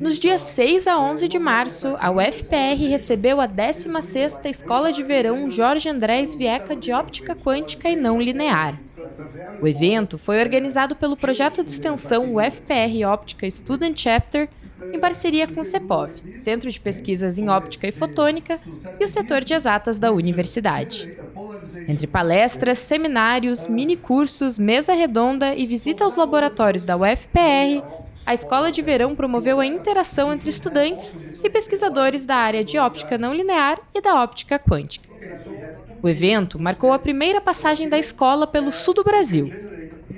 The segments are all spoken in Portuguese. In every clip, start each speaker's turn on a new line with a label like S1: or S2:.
S1: Nos dias 6 a 11 de março, a UFPR recebeu a 16ª Escola de Verão Jorge Andrés Vieca de Óptica Quântica e Não Linear. O evento foi organizado pelo projeto de extensão UFPR Óptica Student Chapter, em parceria com o CEPOV, Centro de Pesquisas em Óptica e Fotônica, e o setor de exatas da universidade. Entre palestras, seminários, minicursos, mesa redonda e visita aos laboratórios da UFPR, a Escola de Verão promoveu a interação entre estudantes e pesquisadores da área de óptica não linear e da óptica quântica. O evento marcou a primeira passagem da escola pelo sul do Brasil.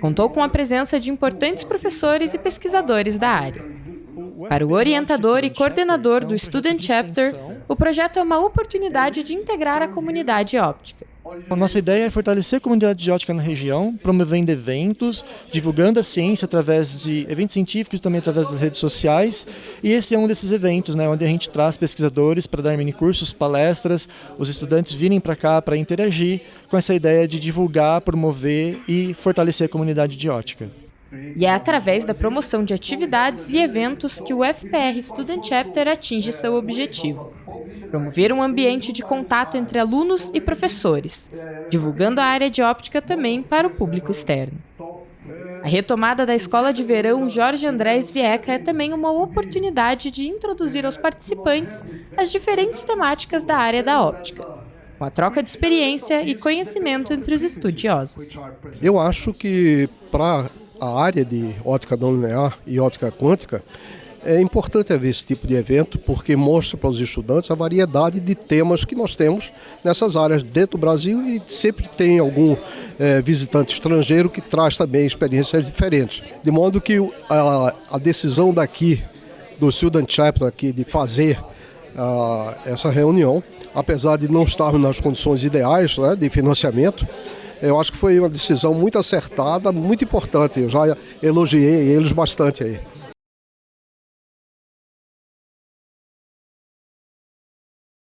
S1: Contou com a presença de importantes professores e pesquisadores da área. Para o orientador e coordenador do Student Chapter, o projeto é uma oportunidade de integrar a comunidade óptica.
S2: A nossa ideia é fortalecer a comunidade de ótica na região, promovendo eventos, divulgando a ciência através de eventos científicos também através das redes sociais. E esse é um desses eventos, né, onde a gente traz pesquisadores para dar minicursos, palestras, os estudantes virem para cá para interagir com essa ideia de divulgar, promover e fortalecer a comunidade de ótica.
S1: E é através da promoção de atividades e eventos que o FPR Student Chapter atinge seu objetivo. Promover um ambiente de contato entre alunos e professores, divulgando a área de óptica também para o público externo. A retomada da Escola de Verão Jorge Andrés Vieca é também uma oportunidade de introduzir aos participantes as diferentes temáticas da área da óptica, com a troca de experiência e conhecimento entre os estudiosos.
S3: Eu acho que para a área de ótica não linear e ótica quântica, é importante haver esse tipo de evento porque mostra para os estudantes a variedade de temas que nós temos nessas áreas dentro do Brasil e sempre tem algum é, visitante estrangeiro que traz também experiências diferentes. De modo que a, a decisão daqui, do Student Chapter aqui, de fazer uh, essa reunião, apesar de não estarmos nas condições ideais né, de financiamento, eu acho que foi uma decisão muito acertada, muito importante. Eu já elogiei eles bastante aí.